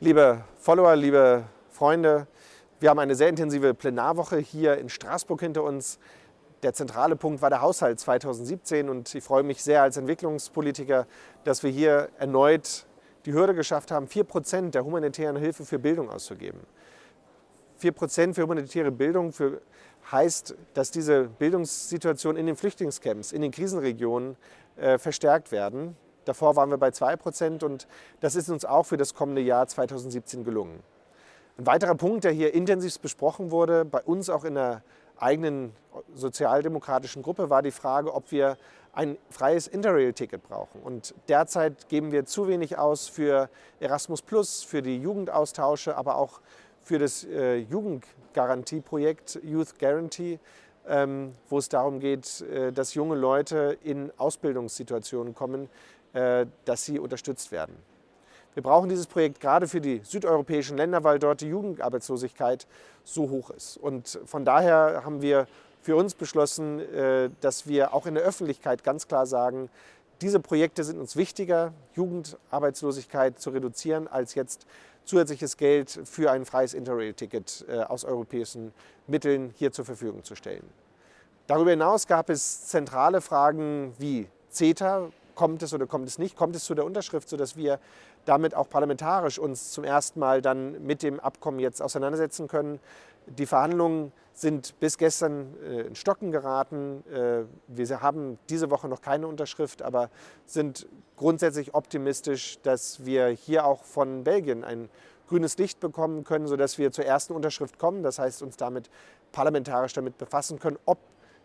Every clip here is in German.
Liebe Follower, liebe Freunde, wir haben eine sehr intensive Plenarwoche hier in Straßburg hinter uns. Der zentrale Punkt war der Haushalt 2017 und ich freue mich sehr als Entwicklungspolitiker, dass wir hier erneut die Hürde geschafft haben, 4% der humanitären Hilfe für Bildung auszugeben. 4% für humanitäre Bildung für, heißt, dass diese Bildungssituation in den Flüchtlingscamps, in den Krisenregionen äh, verstärkt werden. Davor waren wir bei 2% und das ist uns auch für das kommende Jahr 2017 gelungen. Ein weiterer Punkt, der hier intensiv besprochen wurde, bei uns auch in der eigenen sozialdemokratischen Gruppe, war die Frage, ob wir ein freies Interrail-Ticket brauchen. Und derzeit geben wir zu wenig aus für Erasmus+, für die Jugendaustausche, aber auch für das äh, Jugendgarantieprojekt Youth Guarantee, ähm, wo es darum geht, äh, dass junge Leute in Ausbildungssituationen kommen, dass sie unterstützt werden. Wir brauchen dieses Projekt gerade für die südeuropäischen Länder, weil dort die Jugendarbeitslosigkeit so hoch ist. Und von daher haben wir für uns beschlossen, äh, dass wir auch in der Öffentlichkeit ganz klar sagen, diese Projekte sind uns wichtiger, Jugendarbeitslosigkeit zu reduzieren, als jetzt zusätzliches Geld für ein freies Interrail-Ticket äh, aus europäischen Mitteln hier zur Verfügung zu stellen. Darüber hinaus gab es zentrale Fragen wie CETA, kommt es oder kommt es nicht, kommt es zu der Unterschrift, sodass wir damit auch parlamentarisch uns zum ersten Mal dann mit dem Abkommen jetzt auseinandersetzen können. Die Verhandlungen sind bis gestern äh, in Stocken geraten. Äh, wir haben diese Woche noch keine Unterschrift, aber sind grundsätzlich optimistisch, dass wir hier auch von Belgien ein grünes Licht bekommen können, sodass wir zur ersten Unterschrift kommen. Das heißt, uns damit parlamentarisch damit befassen können, ob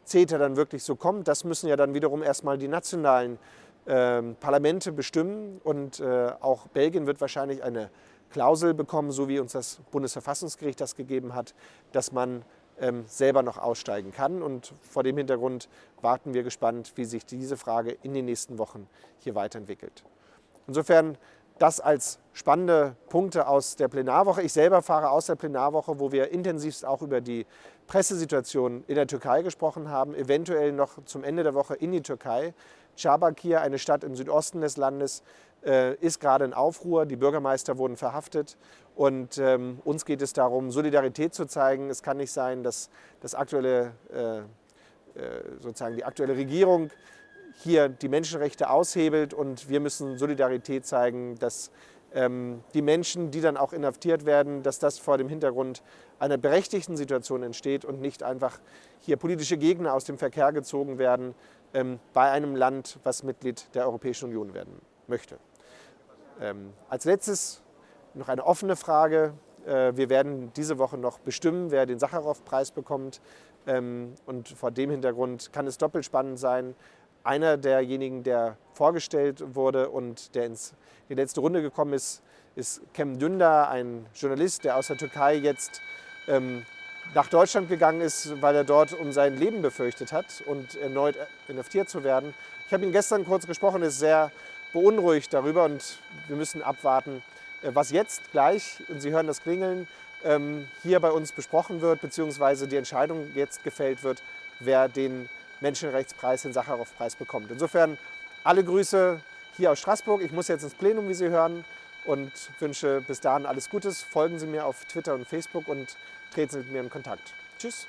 CETA dann wirklich so kommt. Das müssen ja dann wiederum erstmal die nationalen Parlamente bestimmen und äh, auch Belgien wird wahrscheinlich eine Klausel bekommen, so wie uns das Bundesverfassungsgericht das gegeben hat, dass man ähm, selber noch aussteigen kann. Und vor dem Hintergrund warten wir gespannt, wie sich diese Frage in den nächsten Wochen hier weiterentwickelt. Insofern das als spannende Punkte aus der Plenarwoche. Ich selber fahre aus der Plenarwoche, wo wir intensivst auch über die Pressesituation in der Türkei gesprochen haben, eventuell noch zum Ende der Woche in die Türkei. Diyarbakir, eine Stadt im Südosten des Landes, äh, ist gerade in Aufruhr. Die Bürgermeister wurden verhaftet. Und ähm, uns geht es darum, Solidarität zu zeigen. Es kann nicht sein, dass das aktuelle, äh, äh, sozusagen die aktuelle Regierung hier die Menschenrechte aushebelt und wir müssen Solidarität zeigen, dass ähm, die Menschen, die dann auch inhaftiert werden, dass das vor dem Hintergrund einer berechtigten Situation entsteht und nicht einfach hier politische Gegner aus dem Verkehr gezogen werden bei einem Land, was Mitglied der Europäischen Union werden möchte. Ähm, als letztes noch eine offene Frage. Äh, wir werden diese Woche noch bestimmen, wer den Sacharow-Preis bekommt. Ähm, und vor dem Hintergrund kann es doppelt spannend sein. Einer derjenigen, der vorgestellt wurde und der ins, in die letzte Runde gekommen ist, ist Kem Dündar, ein Journalist, der aus der Türkei jetzt ähm, nach Deutschland gegangen ist, weil er dort um sein Leben befürchtet hat und erneut inhaftiert zu werden. Ich habe ihn gestern kurz gesprochen, ist sehr beunruhigt darüber und wir müssen abwarten, äh, was jetzt gleich, und Sie hören das Klingeln, ähm, hier bei uns besprochen wird, beziehungsweise die Entscheidung jetzt gefällt wird, wer den Menschenrechtspreis, den Sacharow-Preis bekommt. Insofern alle Grüße hier aus Straßburg. Ich muss jetzt ins Plenum, wie Sie hören, und wünsche bis dahin alles Gutes. Folgen Sie mir auf Twitter und Facebook und treten Sie mit mir in Kontakt. Tschüss.